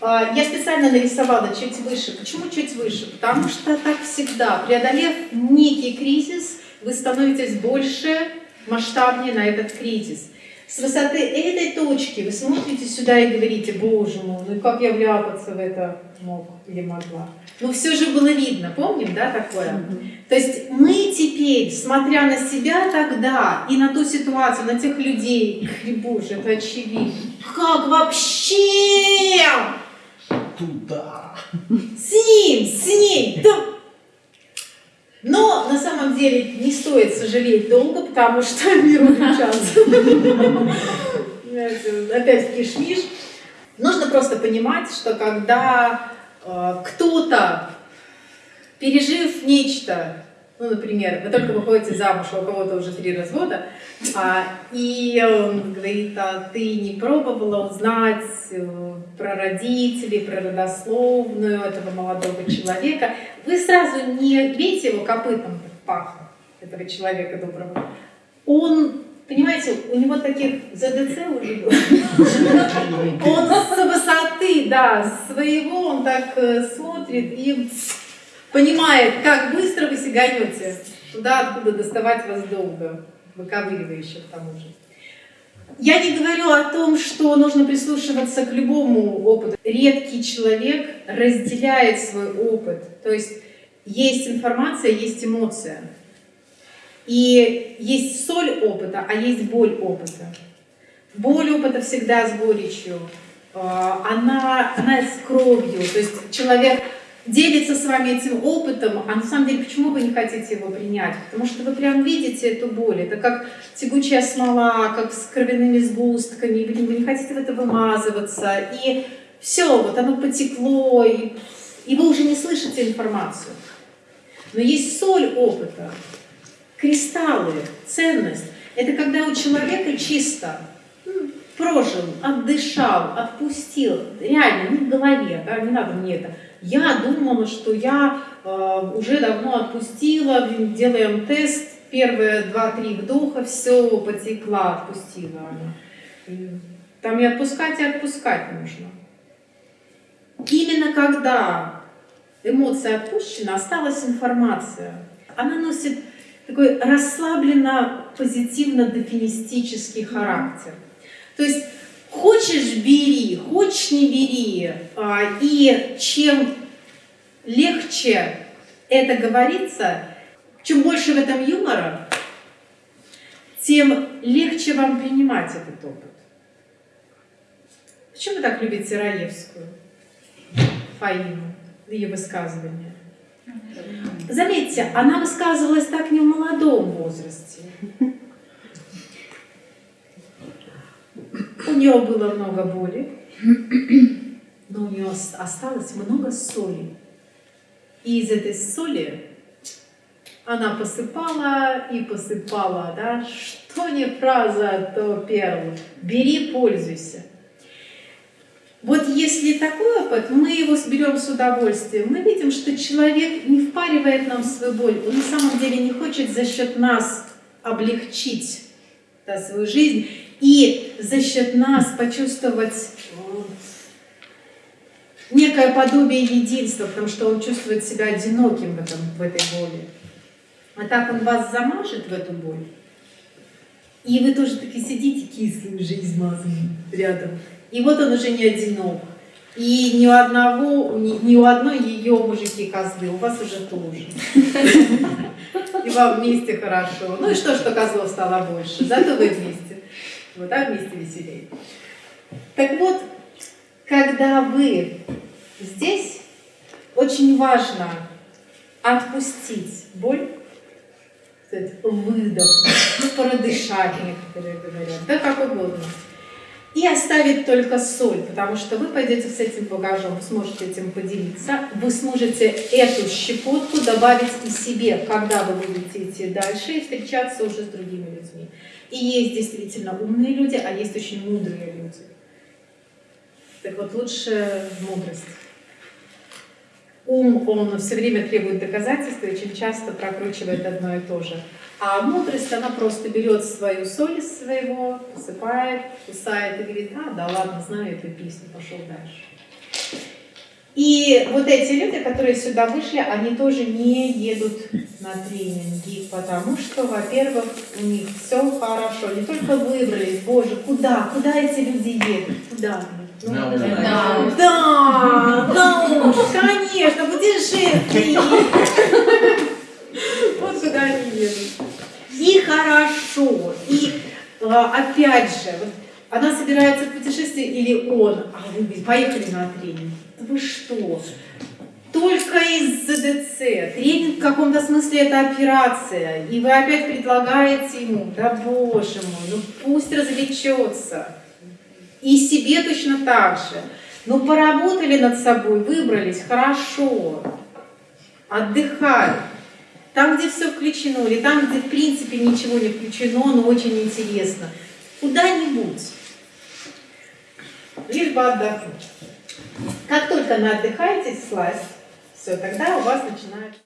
А, я специально нарисовала чуть выше. Почему чуть выше? Потому что так всегда. Преодолев некий кризис, вы становитесь больше, масштабнее на этот кризис. С высоты этой точки вы смотрите сюда и говорите, боже мой, ну как я вляпаться в это мог или могла. Но все же было видно, помним, да, такое? Mm -hmm. То есть мы теперь, смотря на себя тогда и на ту ситуацию, на тех людей, боже, это очевидно. Как вообще? Туда. С ним, с ним. Да. Но на самом деле не стоит сожалеть долго, потому что мир увенчался. Опять кишмиш. Нужно просто понимать, что когда э, кто-то, пережив нечто, ну, например, вы только выходите замуж, а у кого-то уже три развода, а, и он говорит, а ты не пробовала узнать э, про родителей, про родословную этого молодого человека, вы сразу не бейте его копытом в пах этого человека доброго. Он, понимаете, у него таких ЗДЦ уже было. Он с высоты, да, своего, он так э, смотрит и понимает, как быстро вы сиганете туда, откуда доставать вас долго, выковыривающе к тому же. Я не говорю о том, что нужно прислушиваться к любому опыту. Редкий человек разделяет свой опыт. То есть есть информация, есть эмоция. И есть соль опыта, а есть боль опыта. Боль опыта всегда с горечью. А, она, она с кровью. То есть человек делится с вами этим опытом, а на самом деле почему вы не хотите его принять? Потому что вы прям видите эту боль, это как тягучая смола, как с кровяными сгустками, вы не хотите в это вымазываться, и все, вот оно потекло, и, и вы уже не слышите информацию. Но есть соль опыта, кристаллы, ценность. Это когда у человека чисто прожил, отдышал, отпустил, реально, не в голове, да, не надо мне это, я думала, что я э, уже давно отпустила, делаем тест, первые два-три вдоха, все, потекла, отпустила. Там и отпускать, и отпускать нужно. Именно когда эмоция отпущена, осталась информация. Она носит такой расслабленно позитивно-дофинистический характер. То есть Хочешь – бери, хочешь – не бери. А, и чем легче это говорится, чем больше в этом юмора, тем легче вам принимать этот опыт. Почему вы так любите Раевскую, Фаину, ее высказывания? Заметьте, она высказывалась так не в молодом возрасте. Нее было много боли, но у нее осталось много соли. И из этой соли она посыпала и посыпала, да, что не фраза, то перл. Бери, пользуйся. Вот если такой опыт, мы его берем с удовольствием. Мы видим, что человек не впаривает нам свою боль. Он на самом деле не хочет за счет нас облегчить да, свою жизнь и за счет нас почувствовать некое подобие единства, потому что он чувствует себя одиноким в, этом, в этой боли. А так он вас замажет в эту боль, и вы тоже таки сидите кислые, уже измазанные рядом. И вот он уже не одинок. И ни у одного, ни, ни у одной ее мужики козлы, у вас уже тоже. И вам вместе хорошо. Ну и что, что козлов стало больше, зато вы вместе. Вот так вместе веселее. Так вот, когда вы здесь, очень важно отпустить боль, выдох, продышать, некоторые говорят, да как угодно. И оставить только соль, потому что вы пойдете с этим багажом, вы сможете этим поделиться, вы сможете эту щепотку добавить и себе, когда вы будете идти дальше и встречаться уже с другими. И есть действительно умные люди, а есть очень мудрые люди. Так вот, лучше мудрость. Ум, он все время требует доказательств и очень часто прокручивает одно и то же. А мудрость, она просто берет свою соль из своего, посыпает, кусает и говорит, а, да ладно, знаю эту песню, пошел дальше. И вот эти люди, которые сюда вышли, они тоже не едут на тренинги, потому что, во-первых, у них все хорошо. Не только выбрались, боже, куда, куда эти люди едут, куда? Ну, да, да, да уж, конечно, путешествие. Вот куда они едут. И хорошо, и а, опять же, вот она собирается в путешествие или он, а вы поехали на тренинг. Вы что? Только из ЗДЦ. Тренинг в каком-то смысле это операция. И вы опять предлагаете ему, да боже мой, ну пусть развлечется. И себе точно так же. Ну поработали над собой, выбрались, хорошо. Отдыхали. Там, где все включено, или там, где в принципе ничего не включено, но очень интересно. Куда-нибудь. Лишь бы отдохнуть. Как только наотдыхаетесь, слазь, все, тогда у вас начинает...